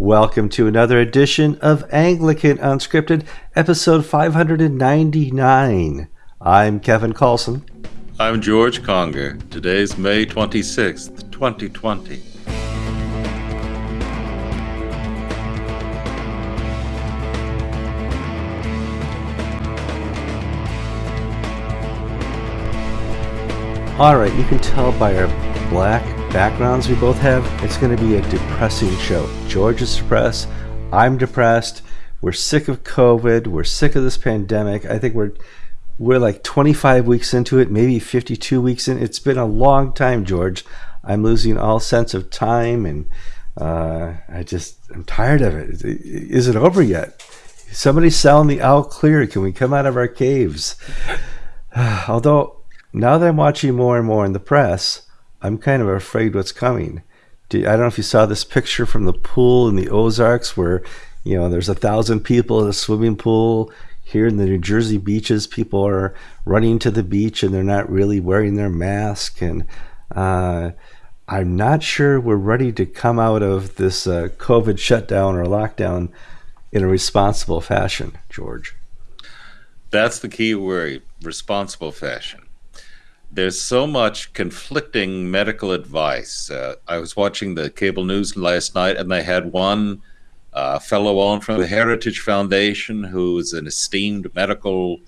Welcome to another edition of Anglican Unscripted, episode 599. I'm Kevin Kallsen. I'm George Conger. Today's May 26th, 2020. All right, you can tell by our black backgrounds we both have, it's going to be a depressing show. George is depressed. I'm depressed. We're sick of COVID. We're sick of this pandemic. I think we're we're like 25 weeks into it, maybe 52 weeks in. It's been a long time, George. I'm losing all sense of time, and uh, I just I'm tired of it. Is it over yet? Somebody's selling the all clear. Can we come out of our caves? Although now that I'm watching more and more in the press, I'm kind of afraid what's coming. I don't know if you saw this picture from the pool in the Ozarks where, you know, there's a thousand people in a swimming pool. Here in the New Jersey beaches, people are running to the beach and they're not really wearing their mask. And uh, I'm not sure we're ready to come out of this uh, COVID shutdown or lockdown in a responsible fashion, George. That's the key word responsible fashion there's so much conflicting medical advice. Uh, I was watching the cable news last night, and they had one uh, fellow on from the Heritage Foundation, who's an esteemed medical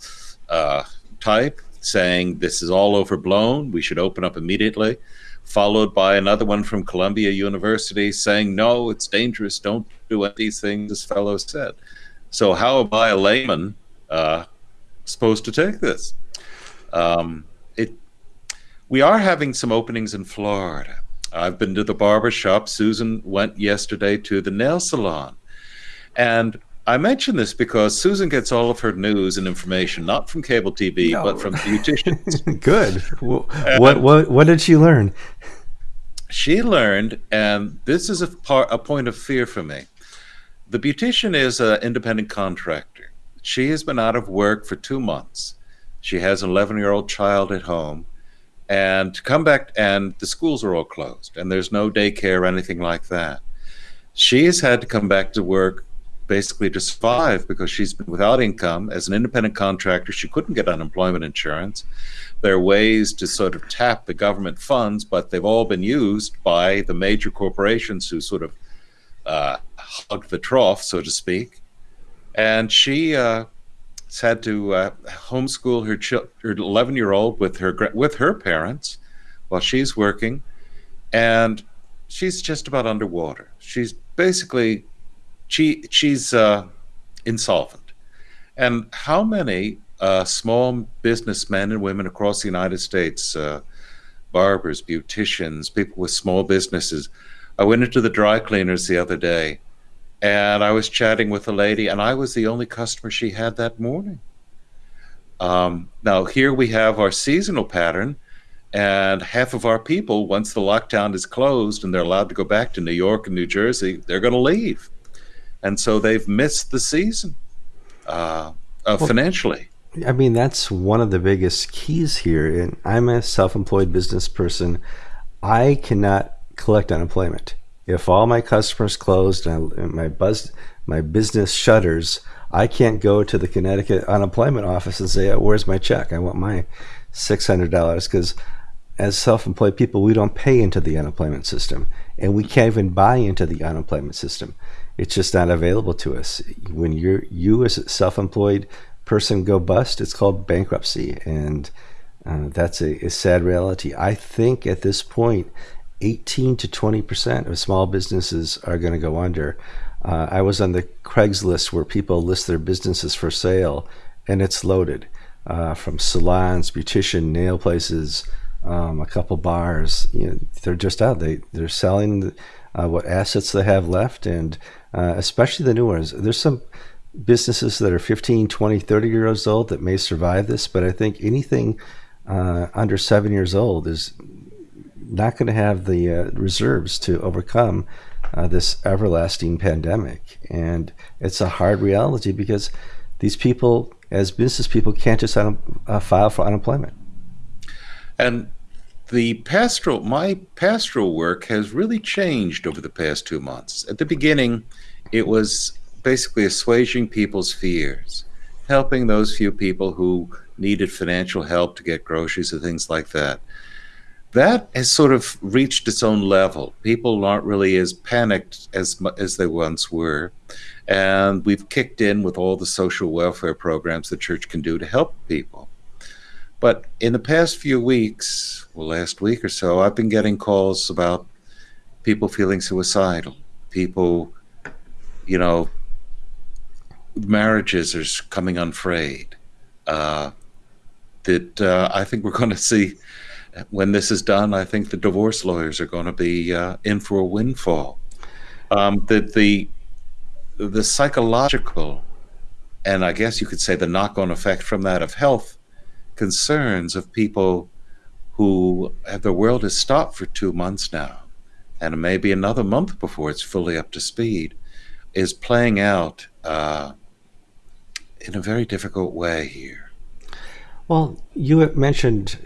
uh, type, saying this is all overblown. We should open up immediately. Followed by another one from Columbia University saying, no, it's dangerous. Don't do these things, this fellow said. So, how am I, a layman, uh, supposed to take this? Um, we are having some openings in Florida. I've been to the barber shop. Susan went yesterday to the nail salon. And I mention this because Susan gets all of her news and information not from cable TV, no. but from beauticians. Good. Well, what, what, what did she learn? She learned, and this is a, part, a point of fear for me. The beautician is an independent contractor. She has been out of work for two months. She has an 11 year old child at home and to come back and the schools are all closed and there's no daycare or anything like that. She has had to come back to work basically to survive because she's been without income. As an independent contractor she couldn't get unemployment insurance. There are ways to sort of tap the government funds but they've all been used by the major corporations who sort of uh, hug the trough so to speak. And she uh, had to uh, homeschool her her 11 year old with her with her parents while she's working, and she's just about underwater. She's basically she she's uh, insolvent. And how many uh, small businessmen and women across the United States, uh, barbers, beauticians, people with small businesses. I went into the dry cleaners the other day and I was chatting with a lady, and I was the only customer she had that morning. Um, now, here we have our seasonal pattern, and half of our people, once the lockdown is closed and they're allowed to go back to New York and New Jersey, they're going to leave. And so they've missed the season uh, uh, well, financially. I mean, that's one of the biggest keys here. And I'm a self employed business person. I cannot collect unemployment if all my customers closed and my buzz, my business shutters, I can't go to the Connecticut unemployment office and say, "Where's my check? I want my six hundred dollars." Because as self-employed people, we don't pay into the unemployment system, and we can't even buy into the unemployment system. It's just not available to us. When you're you as a self-employed person go bust, it's called bankruptcy, and uh, that's a, a sad reality. I think at this point, 18 to 20 percent of small businesses are going to go under. Uh, I was on the Craigslist where people list their businesses for sale, and it's loaded uh, from salons, beautician, nail places, um, a couple bars. You know, they're just out. They they're selling uh, what assets they have left, and uh, especially the new ones. There's some businesses that are 15, 20, 30 years old that may survive this, but I think anything uh, under seven years old is not going to have the uh, reserves to overcome uh, this everlasting pandemic. And it's a hard reality because these people, as business people, can't just uh, file for unemployment. And the pastoral, my pastoral work has really changed over the past two months. At the beginning, it was basically assuaging people's fears, helping those few people who needed financial help to get groceries and things like that. That has sort of reached its own level. People aren't really as panicked as as they once were, and we've kicked in with all the social welfare programs the church can do to help people. But in the past few weeks, well, last week or so, I've been getting calls about people feeling suicidal, people, you know, marriages are coming unfrayed. Uh, that uh, I think we're going to see when this is done. I think the divorce lawyers are going to be uh, in for a windfall. Um, that the the psychological and I guess you could say the knock-on effect from that of health concerns of people who have their world has stopped for two months now, and maybe another month before it's fully up to speed, is playing out uh, in a very difficult way here. Well, you mentioned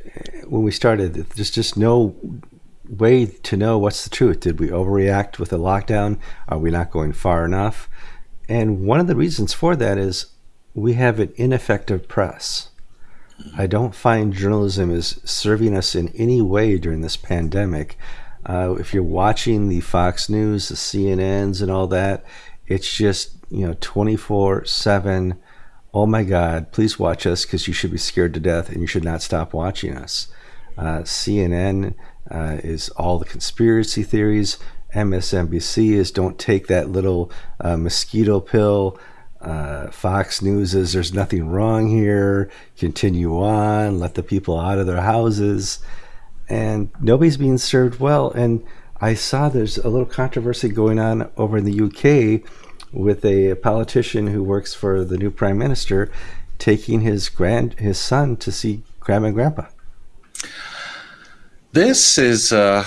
when we started, there's just no way to know what's the truth. Did we overreact with the lockdown? Are we not going far enough? And one of the reasons for that is we have an ineffective press. I don't find journalism is serving us in any way during this pandemic. Uh, if you're watching the Fox News, the CNNs, and all that, it's just you know 24 7 oh my god please watch us because you should be scared to death and you should not stop watching us uh, cnn uh, is all the conspiracy theories msnbc is don't take that little uh, mosquito pill uh, Fox News is there's nothing wrong here. Continue on. Let the people out of their houses. And nobody's being served well. And I saw there's a little controversy going on over in the UK with a politician who works for the new prime minister taking his grand his son to see grandma and grandpa. This is uh,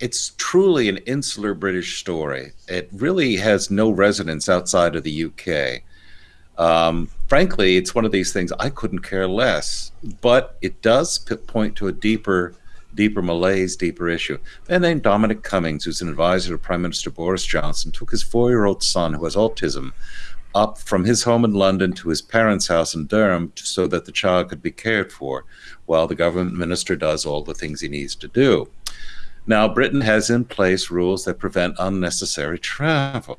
it's truly an insular British story. It really has no resonance outside of the UK. Um, frankly, it's one of these things I couldn't care less, but it does point to a deeper deeper malaise, deeper issue. And then Dominic Cummings, who's an advisor to Prime Minister Boris Johnson, took his four year old son, who has autism, up from his home in London to his parents' house in Durham so that the child could be cared for while the government minister does all the things he needs to do. Now, Britain has in place rules that prevent unnecessary travel.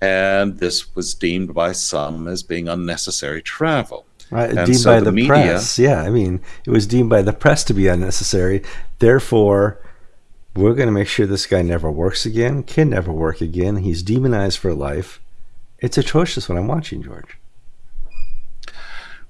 And this was deemed by some as being unnecessary travel. Right, and deemed so by the, media, press. Yeah, I mean, it was deemed by the press to be unnecessary. Therefore, we're going to make sure this guy never works again, can never work again. He's demonized for life. It's atrocious what I'm watching, George.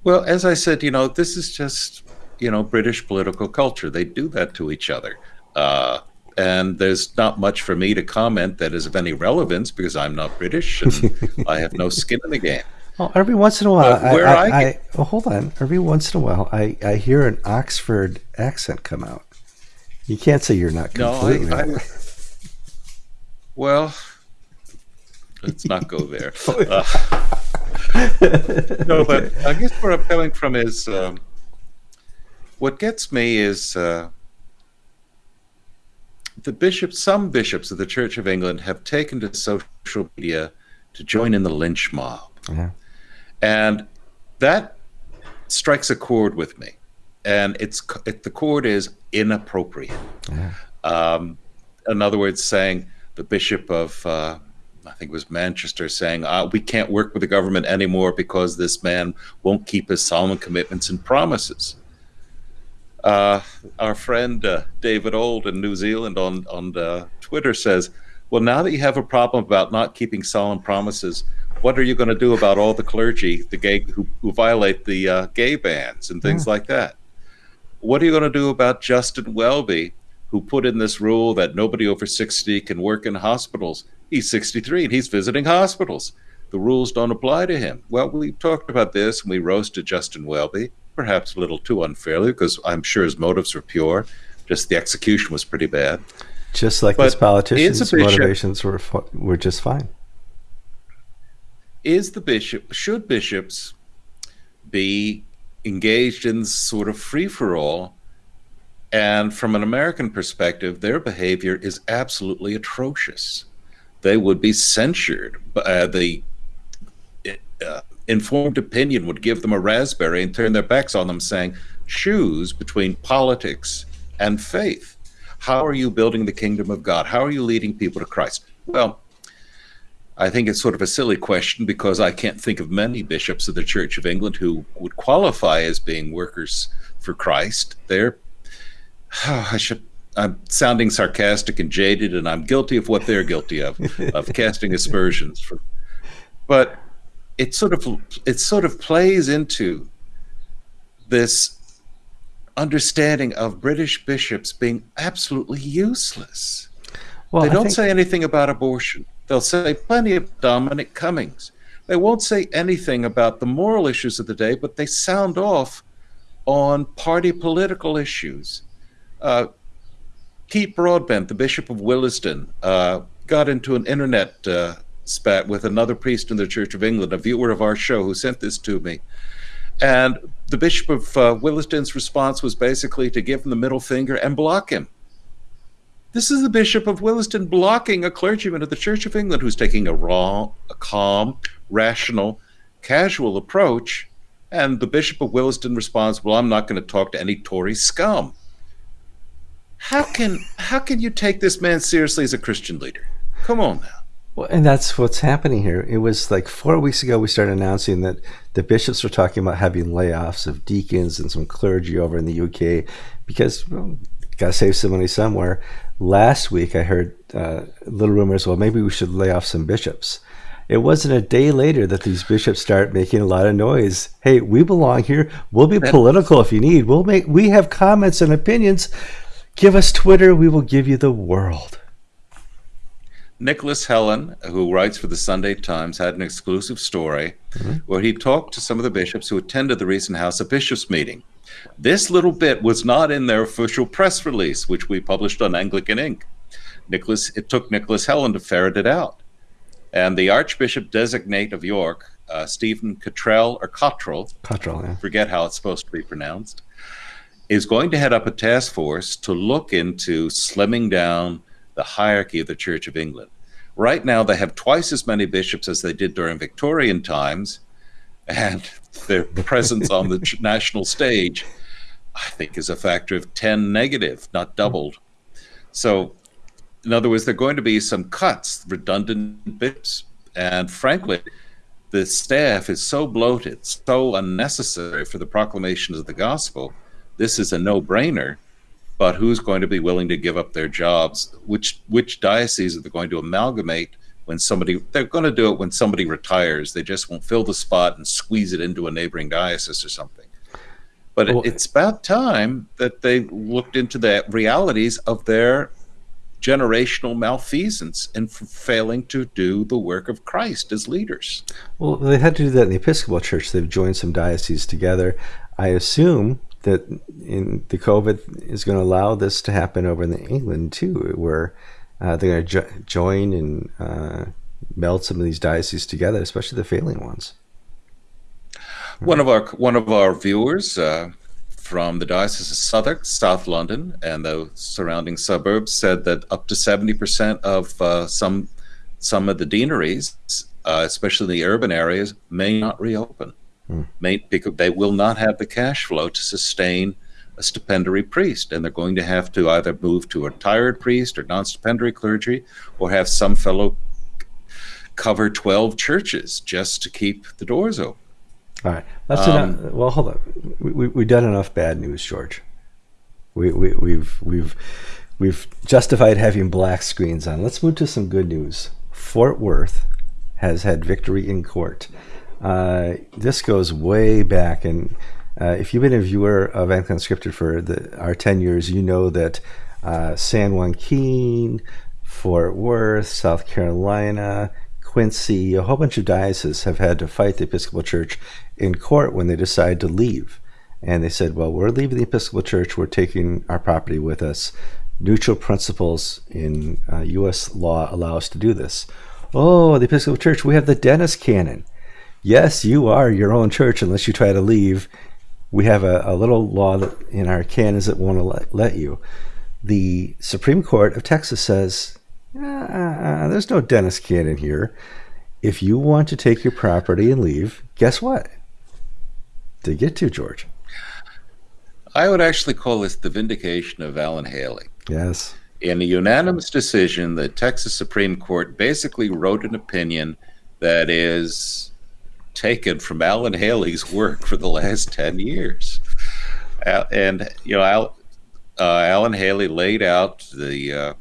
Well, as I said, you know, this is just, you know, British political culture. They do that to each other. Uh, and there's not much for me to comment that is of any relevance because I'm not British and I have no skin in the game. Well, every once in a while, I, I, I, I, well, hold on. Every once in a while, I, I hear an Oxford accent come out. You can't say you're not completely. No, I, well, let's not go there. Uh, no, but I guess where I'm coming from is um, what gets me is uh, the bishops. Some bishops of the Church of England have taken to social media to join in the lynch mob. Yeah. And that strikes a chord with me. And it's it, the chord is inappropriate. Yeah. Um, in other words, saying the bishop of uh, I think it was Manchester saying uh, we can't work with the government anymore because this man won't keep his solemn commitments and promises. Uh, our friend uh, David Ould in New Zealand on on uh, Twitter says, "Well, now that you have a problem about not keeping solemn promises, what are you going to do about all the clergy, the gay who, who violate the uh, gay bans and things yeah. like that? What are you going to do about Justin Welby, who put in this rule that nobody over 60 can work in hospitals? He's 63 and he's visiting hospitals. The rules don't apply to him. Well, we talked about this and we roasted Justin Welby, perhaps a little too unfairly because I'm sure his motives were pure. Just the execution was pretty bad. Just like but this politician's motivations were were just fine is the bishop should bishops be engaged in sort of free for all And from an American perspective, their behavior is absolutely atrocious. They would be censured. Uh, the uh, informed opinion would give them a raspberry and turn their backs on them, saying, choose between politics and faith. How are you building the kingdom of God? How are you leading people to Christ? Well, I think it's sort of a silly question because I can't think of many bishops of the Church of England who would qualify as being workers for Christ. They're, oh, I should, I'm sounding sarcastic and jaded, and I'm guilty of what they're guilty of, of casting aspersions. For, but it sort of it sort of plays into this understanding of British bishops being absolutely useless. Well, they don't think... say anything about abortion. They'll say plenty of Dominic Cummings. They won't say anything about the moral issues of the day, but they sound off on party political issues. Uh, Pete Broadbent, the Bishop of Willesden, uh, got into an internet uh, spat with another priest in the Church of England, a viewer of our show who sent this to me. And the Bishop of uh, Willesden's response was basically to give him the middle finger and block him. This is the Bishop of Willesden blocking a clergyman of the Church of England who's taking a raw, a calm, rational, casual approach. And the Bishop of Willesden responds, Well, I'm not going to talk to any Tory scum. How can how can you take this man seriously as a Christian leader? Come on now. Well, and that's what's happening here. It was like four weeks ago we started announcing that the bishops were talking about having layoffs of deacons and some clergy over in the UK because well, got to save some money somewhere. Last week I heard uh, little rumors. Well, maybe we should lay off some bishops. It wasn't a day later that these bishops start making a lot of noise. Hey, we belong here. We'll be political if you need. We'll make. We have comments and opinions. Give us Twitter. We will give you the world. Nicholas Hellen, who writes for the Sunday Times, had an exclusive story mm-hmm. where he talked to some of the bishops who attended the recent House of Bishops meeting. This little bit was not in their official press release, which we published on Anglican Ink. Nicholas, it took Nicholas Hellen to ferret it out. And the Archbishop designate of York, uh, Stephen Cottrell or Cottrell, Cottrell, yeah. forget how it's supposed to be pronounced, is going to head up a task force to look into slimming down the hierarchy of the Church of England. Right now, they have twice as many bishops as they did during Victorian times, and their presence on the national stage, I think, is a factor of 10 negative, not doubled. So, in other words, there are going to be some cuts, redundant bits, and frankly, the staff is so bloated, so unnecessary for the proclamations of the gospel. This is a no brainer but who's going to be willing to give up their jobs? Which which dioceses are they going to amalgamate when somebody they're going to do it when somebody retires? They just won't fill the spot and squeeze it into a neighboring diocese or something. But well, it's about time that they looked into the realities of their generational malfeasance and failing to do the work of Christ as leaders. Well, they had to do that in the Episcopal Church. They've joined some dioceses together. I assume that in the COVID is going to allow this to happen over in England too, where uh, they're going to jo- join and uh, meld some of these dioceses together, especially the failing ones. One of our one of our viewers uh, from the diocese of Southwark, South London, and the surrounding suburbs said that up to seventy percent of uh, some some of the deaneries, uh, especially in the urban areas, may not reopen. Mm. May, because they will not have the cash flow to sustain a stipendiary priest, and they're going to have to either move to a retired priest or non-stipendiary clergy, or have some fellow cover twelve churches just to keep the doors open. All right, that's um, enough. Well, hold on. We, we, we've done enough bad news, George. We, we, we've we've we've justified having black screens on. Let's move to some good news. Fort Worth has had victory in court. Uh, this goes way back, and uh, if you've been a viewer of Anglican Unscripted for the, our 10 years, you know that uh, San Joaquin, Fort Worth, South Carolina, Quincy, a whole bunch of dioceses have had to fight the Episcopal Church in court when they decide to leave. And they said, well, we're leaving the Episcopal Church, we're taking our property with us. Neutral principles in uh, U.S. law allow us to do this. Oh, the Episcopal Church, we have the Dennis Canon yes, you are your own church unless you try to leave. we have a, a little law that in our canons that won't let, let you. The Supreme Court of Texas says uh, there's no Dennis canon here. If you want to take your property and leave, guess what? To get to George. I would actually call this the vindication of Alan Haley. Yes. In a unanimous decision, the Texas Supreme Court basically wrote an opinion that is taken from Alan Haley's work for the last 10 years. And, you know, Al, uh, Alan Haley laid out the, uh,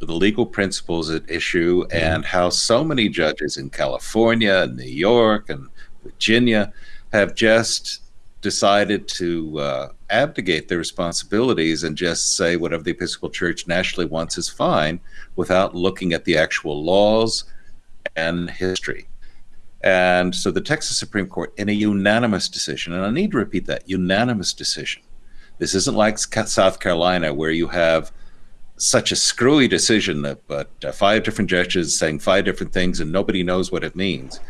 the legal principles at issue and how so many judges in California, and New York, and Virginia have just decided to uh, abdicate their responsibilities and just say whatever the Episcopal Church nationally wants is fine without looking at the actual laws and history. And so the Texas Supreme Court, in a unanimous decision, and I need to repeat that unanimous decision. This isn't like South Carolina where you have such a screwy decision that but uh, five different judges saying five different things and nobody knows what it means.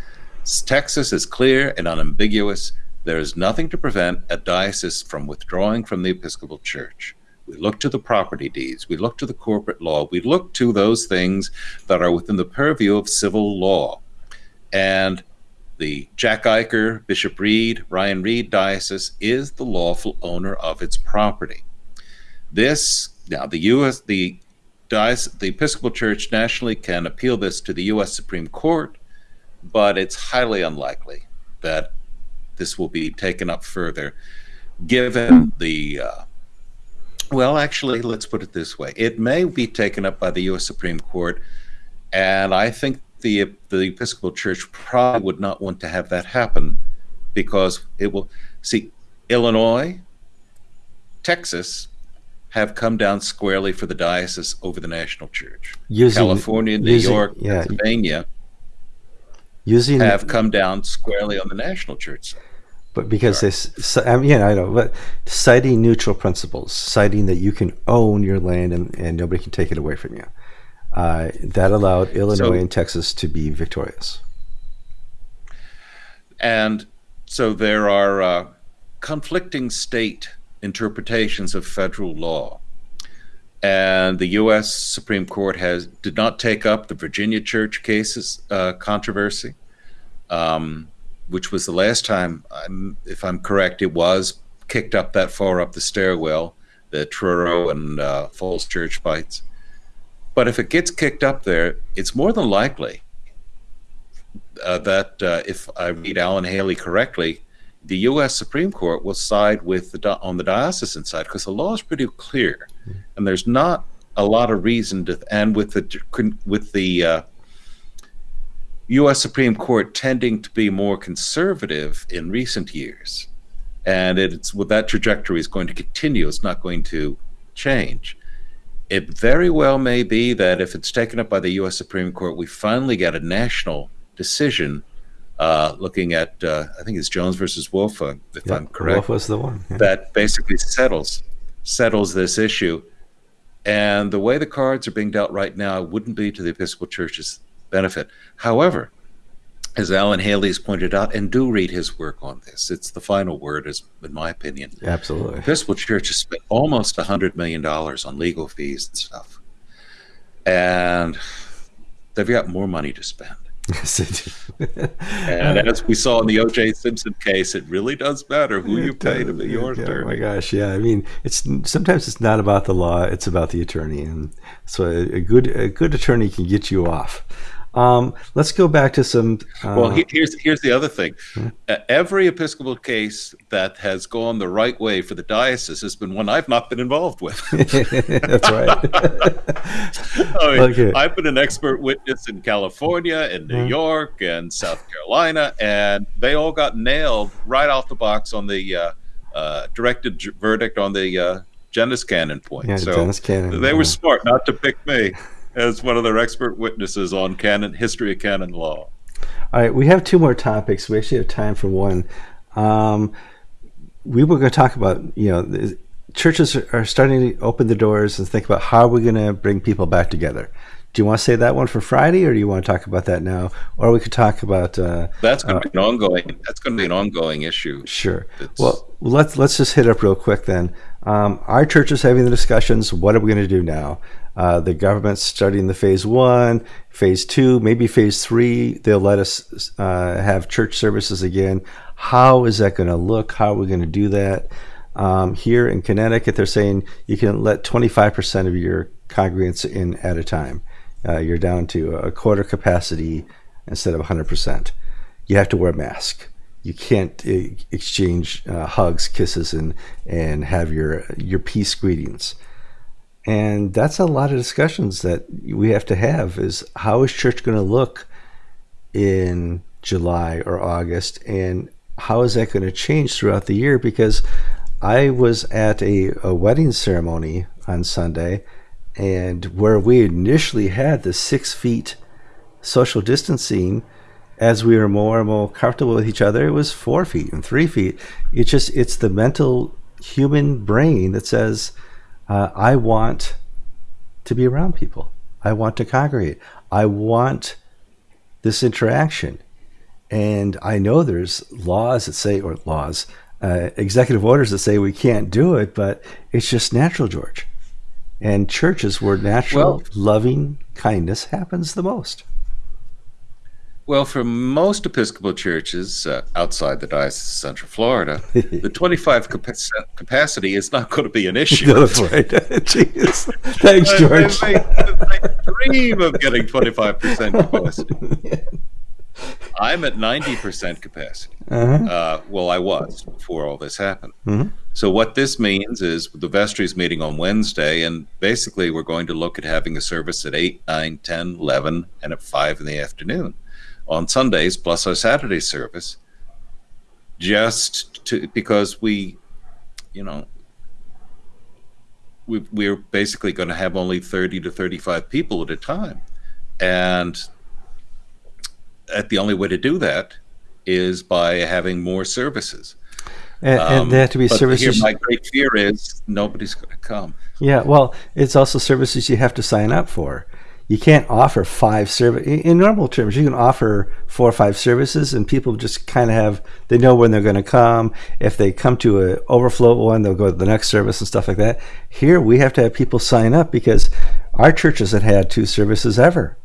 Texas is clear and unambiguous there is nothing to prevent a diocese from withdrawing from the Episcopal Church. We look to the property deeds, we look to the corporate law, we look to those things that are within the purview of civil law. And the Jack Iker, Bishop Reed, Ryan Reed Diocese is the lawful owner of its property. This now the U.S. the diocese, the Episcopal Church nationally can appeal this to the U.S. Supreme Court, but it's highly unlikely that this will be taken up further, given the. Uh, well, actually, let's put it this way: it may be taken up by the U.S. Supreme Court, and I think the the Episcopal Church probably would not want to have that happen, because it will see Illinois, Texas, have come down squarely for the diocese over the national church. Using, California, New using, York, yeah, Pennsylvania using, have come down squarely on the national church side. But because this, I mean, yeah, I know, but citing neutral principles, citing that you can own your land and, and nobody can take it away from you, uh, that allowed Illinois so, and Texas to be victorious. And so there are uh, conflicting state interpretations of federal law. And the U.S. Supreme Court has did not take up the Virginia Church cases uh, controversy. Um, which was the last time, I'm, if I'm correct, it was kicked up that far up the stairwell, the Truro and uh, Falls Church fights. But if it gets kicked up there, it's more than likely uh, that uh, if I read Alan Haley correctly, the U.S. Supreme Court will side with the on the diocesan side because the law is pretty clear, and there's not a lot of reason to. And with the with the uh, U.S. Supreme Court tending to be more conservative in recent years, and it's well, that trajectory is going to continue. It's not going to change. It very well may be that if it's taken up by the U.S. Supreme Court, we finally get a national decision uh, looking at, uh, I think it's Jones versus Wolf, uh, if yep, I'm correct. Wolf was the one. Yeah. That basically settles settles this issue. And the way the cards are being dealt right now wouldn't be to the Episcopal Church's benefit. However, as Alan Haley's pointed out, and do read his work on this. It's the final word, is in my opinion. Absolutely. Episcopal Church has spent almost a hundred million dollars on legal fees and stuff, and they've got more money to spend. Yes, and as we saw in the O.J. Simpson case, it really does matter who you pay to be your yeah, attorney. Oh my gosh, yeah. I mean, it's sometimes it's not about the law; it's about the attorney, and so a, a good a good attorney can get you off. Um, let's go back to some. Uh, well, here's here's the other thing. Hmm? Uh, every Episcopal case that has gone the right way for the diocese has been one I've not been involved with. That's right. I mean, okay. I've been an expert witness in California, in New hmm. York, and South Carolina, and they all got nailed right off the box on the uh, uh directed verdict on the uh, Dennis canon point. Yeah, so canon. They yeah. were smart not to pick me as one of their expert witnesses on canon history of canon law. All right, we have two more topics. We actually have time for one. Um, we were going to talk about you know churches are starting to open the doors and think about how we're going to bring people back together Do you want to say that one for Friday, or do you want to talk about that now? Or we could talk about uh, that's going to uh, be an ongoing. That's going to be an ongoing issue. Sure. It's, well, let's let's just hit up real quick then. Um, our church is having the discussions. What are we going to do now? Uh, the government's starting the phase one, phase two, maybe phase three. They'll let us uh, have church services again. How is that going to look? How are we going to do that? Um, here in Connecticut, they're saying you can let 25% of your congregants in at a time. Uh, you're down to a quarter capacity instead of 100%. You have to wear a mask. You can't uh, exchange uh, hugs, kisses, and and have your your peace greetings. And that's a lot of discussions that we have to have. Is how is church going to look in July or August, and how is that going to change throughout the year? Because I was at a, a wedding ceremony on Sunday and where we initially had the six feet social distancing as we were more and more comfortable with each other it was four feet and three feet it's just it's the mental human brain that says uh, i want to be around people. I want to congregate. I want this interaction. And i know there's laws that say or laws uh, executive orders that say we can't do it but it's just natural george. And churches where natural well, loving kindness happens the most. Well, for most Episcopal churches uh, outside the Diocese of Central Florida, the 25 capacity is not going to be an issue. That's right. Jeez. Thanks, George. They, they, they dream of getting 25% capacity. I'm at 90% capacity. Uh-huh. Uh, well, I was before all this happened. Mm-hmm. So, what this means is the vestry is meeting on Wednesday, and basically, we're going to look at having a service at 8, 9, 10, 11, and at 5 in the afternoon on Sundays, plus our Saturday service, just to because we, you know, we, we're basically going to have only 30 to 35 people at a time. And that the only way to do that is by having more services. And, um, and they have to be services. Here, my great fear is nobody's going to come. Yeah, well, it's also services you have to sign up for. You can't offer five service in normal terms. You can offer four or five services, and people just kind of have they know when they're going to come. If they come to an overflow one, they'll go to the next service and stuff like that. Here, we have to have people sign up because our church hasn't had two services ever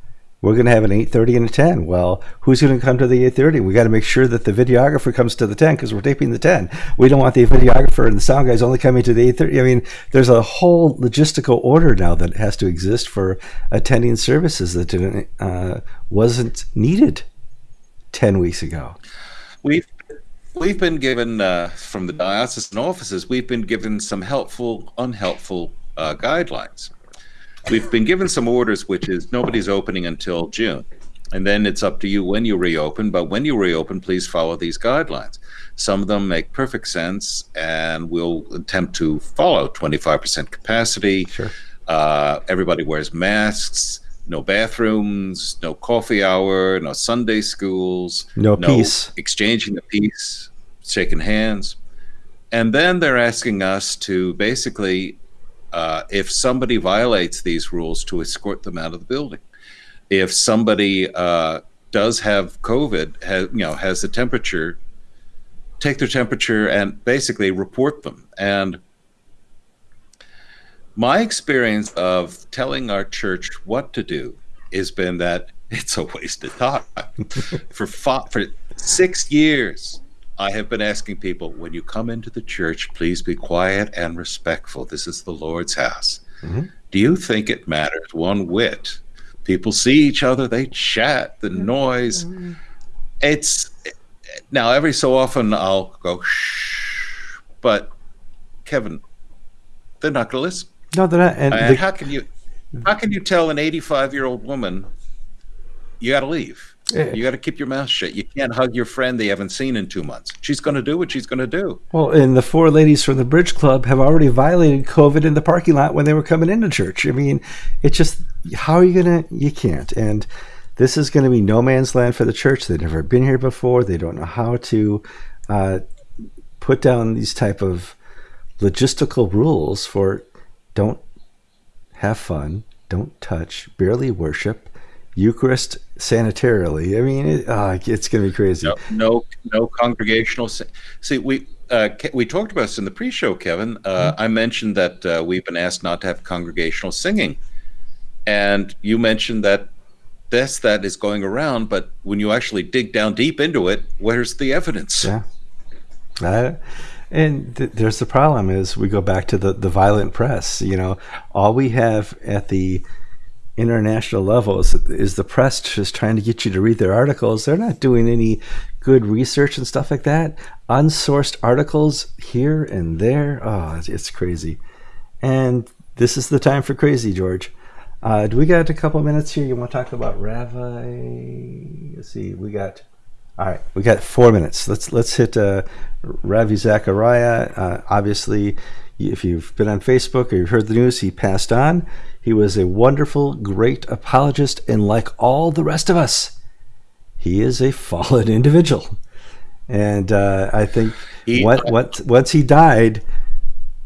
we're going to have an 8.30 and a 10 well who's going to come to the 8.30 we got to make sure that the videographer comes to the 10 because we're taping the 10 we don't want the videographer and the sound guys only coming to the 8.30 i mean there's a whole logistical order now that has to exist for attending services that uh, wasn't needed 10 weeks ago. We've we've been given uh, from the diocesan offices we've been given some helpful unhelpful uh, guidelines we've been given some orders, which is nobody's opening until June. And then it's up to you when you reopen. But when you reopen, please follow these guidelines. Some of them make perfect sense, and we'll attempt to follow 25% capacity. Sure. Uh, everybody wears masks. No bathrooms, no coffee hour, no Sunday schools, no, no peace, exchanging the peace, shaking hands. And then they're asking us to basically uh, if somebody violates these rules, to escort them out of the building. If somebody uh, does have COVID, has, you know, has the temperature, take their temperature and basically report them. And my experience of telling our church what to do has been that it's a waste of time. for five, for six years, I have been asking people when you come into the church, please be quiet and respectful. This is the Lord's house. Mm-hmm. Do you think it matters one whit? People see each other, they chat, the noise. Mm-hmm. It's now every so often I'll go shh, but Kevin, they're not going to listen. No, they're not. And the- how can you how can you tell an 85 year old woman you got to leave? You got to keep your mouth shut. You can't hug your friend they haven't seen in two months. She's going to do what she's going to do. Well, and the four ladies from the Bridge Club have already violated COVID in the parking lot when they were coming into church. I mean, it's just how are you going to? You can't. And this is going to be no man's land for the church. They've never been here before. They don't know how to uh, put down these type of logistical rules for don't have fun, don't touch, barely worship, Eucharist sanitarily. I mean, it, uh, it's going to be crazy. No, no, no congregational. See, we uh, we talked about this in the pre-show, Kevin. Uh, mm-hmm. I mentioned that uh, we've been asked not to have congregational singing, and you mentioned that this that is going around. But when you actually dig down deep into it, where's the evidence? Yeah. and th- there's the problem is we go back to the, the violent press. You know, all we have at the international level is, is the press just trying to get you to read their articles. They're not doing any good research and stuff like that. Unsourced articles here and there. Oh, it's, crazy. And this is the time for crazy, George. Uh, do we got a couple minutes here? You want to talk about Ravi? Let's see. We got. All right, we got four minutes. Let's let's hit uh, Ravi Zacharias. Uh, obviously, if you've been on Facebook or you've heard the news, he passed on. He was a wonderful, great apologist, and like all the rest of us, he is a fallen individual. And uh, I think he, what, what, once he died,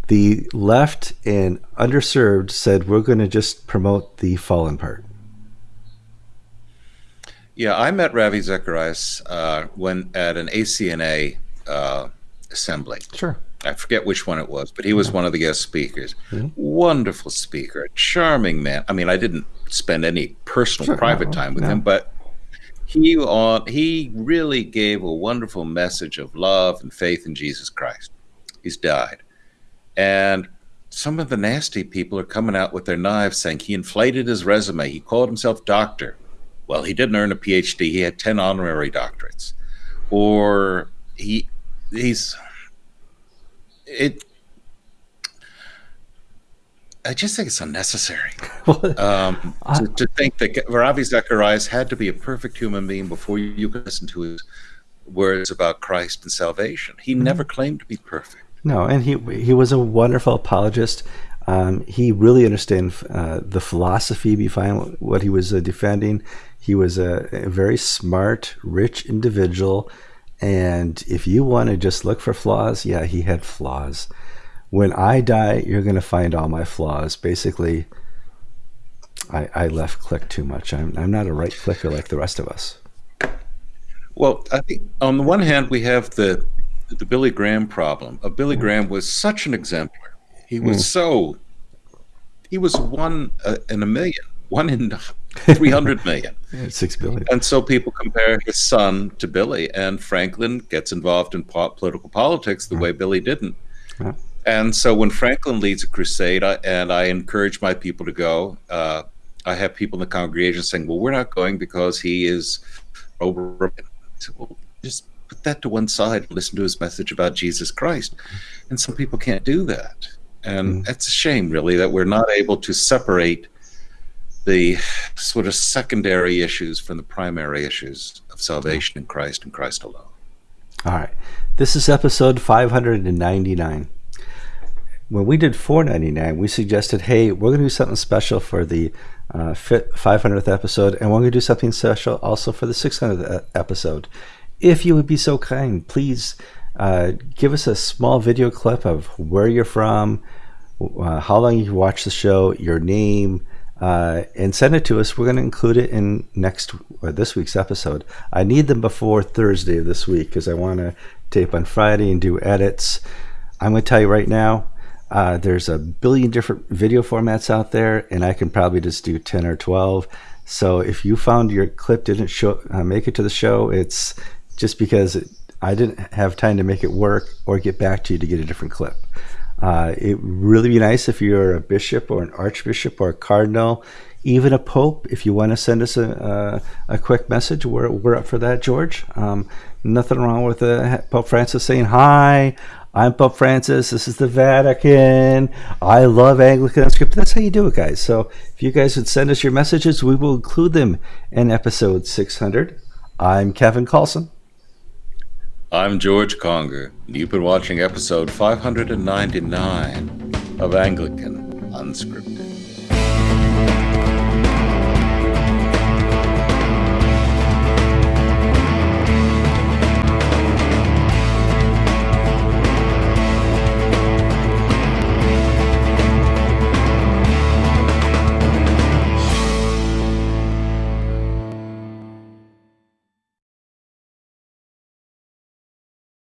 the left and underserved said, we're going to just promote the fallen part. Yeah, I met Ravi Zacharias uh, when at an ACNA uh, assembly. Sure. I forget which one it was, but he was one of the guest speakers. Mm-hmm. Wonderful speaker, charming man. I mean, I didn't spend any personal sure, private no, time with no. him, but he on he really gave a wonderful message of love and faith in Jesus Christ. He's died. And some of the nasty people are coming out with their knives saying he inflated his resume. He called himself doctor. Well, he didn't earn a PhD. He had 10 honorary doctorates. Or he he's it I just think it's unnecessary um, to, to, think that Ravi Zacharias had to be a perfect human being before you could listen to his words about Christ and salvation. He mm-hmm. never claimed to be perfect. No, and he he was a wonderful apologist. Um, he really understood uh, the philosophy behind what he was uh, defending. He was a, a, very smart, rich individual and if you want to just look for flaws, yeah, he had flaws. When I die, you're going to find all my flaws. Basically, I, I left click too much. I'm, I'm not a right clicker like the rest of us. Well, I think on the one hand, we have the the Billy Graham problem. Uh, Billy mm. Graham was such an exemplar. He was mm. so he was one uh, in a million, one in 300 million. Six billion. And so people compare his son to Billy, and Franklin gets involved in po- political politics the yeah. way Billy didn't. Yeah. And so when Franklin leads a crusade, I, and I encourage my people to go, uh, I have people in the congregation saying, "Well, we're not going because he is over." I said, "Well, just put that to one side and listen to his message about Jesus Christ." And some people can't do that, and mm. it's a shame, really, that we're not able to separate the sort of secondary issues from the primary issues of salvation in Christ and Christ alone. All right. This is episode 599. When we did 499, we suggested, hey, we're going to do something special for the uh, 500th episode, and we're going to do something special also for the 600th episode. If you would be so kind, please uh, give us a small video clip of where you're from, uh, how long you watched the show, your name, uh, and send it to us. We're going to include it in next or this week's episode. I need them before Thursday of this week because I want to tape on Friday and do edits. I'm going to tell you right now, uh, there's a billion different video formats out there, and I can probably just do 10 or 12. So if you found your clip didn't show, uh, make it to the show, it's just because it, I didn't have time to make it work or get back to you to get a different clip. Uh, it would really be nice if you're a bishop or an archbishop or a cardinal, even a pope. If you want to send us a, a, a quick message, we're, we're up for that, George. Um, nothing wrong with uh, Pope Francis saying, Hi, I'm Pope Francis. This is the Vatican. I love Anglican Unscripted. That's how you do it, guys. So if you guys would send us your messages, we will include them in episode 600. I'm Kevin Kallsen. I'm George Conger. And you've been watching episode 599 of Anglican Unscripted.